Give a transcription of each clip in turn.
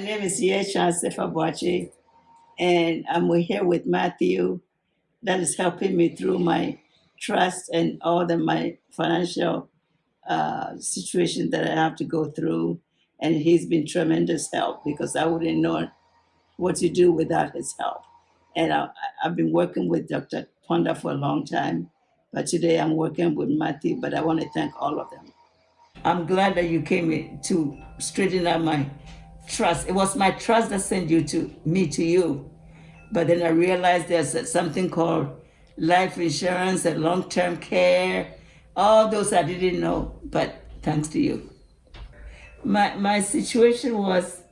My name is Yesha Sefabuachi, and I'm here with Matthew that is helping me through my trust and all the my financial uh, situation that I have to go through. And he's been tremendous help because I wouldn't know what to do without his help. And I, I've been working with Dr. Ponda for a long time, but today I'm working with Matthew, but I want to thank all of them. I'm glad that you came to straighten out my trust. It was my trust that sent you to me to you. But then I realized there's something called life insurance and long-term care. All those I didn't know, but thanks to you. My, my situation was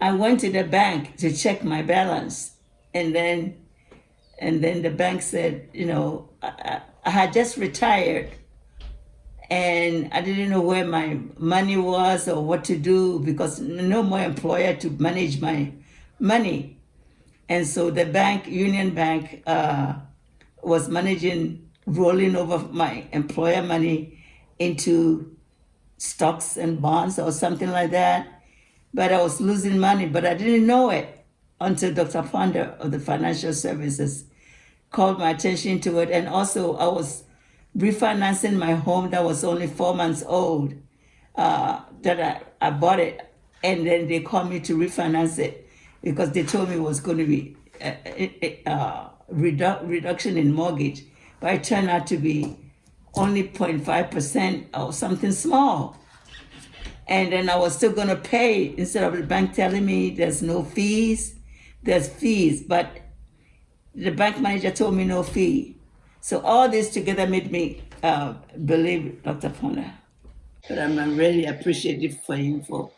I went to the bank to check my balance and then and then the bank said, you know, I, I had just retired and I didn't know where my money was or what to do because no more employer to manage my money. And so the bank, Union Bank, uh, was managing, rolling over my employer money into stocks and bonds or something like that. But I was losing money, but I didn't know it until Dr. Fonda of the Financial Services called my attention to it. And also I was refinancing my home that was only four months old, uh, that I, I bought it. And then they called me to refinance it because they told me it was going to be a, a, a redu reduction in mortgage. But it turned out to be only 0.5% or something small. And then I was still going to pay instead of the bank telling me there's no fees, there's fees. But the bank manager told me no fee. So all this together made me uh, believe Dr. Fonda. But I'm really appreciative for him for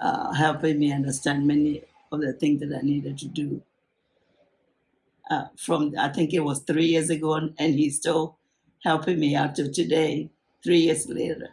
uh, helping me understand many of the things that I needed to do. Uh, from, I think it was three years ago, and he's still helping me out to today, three years later.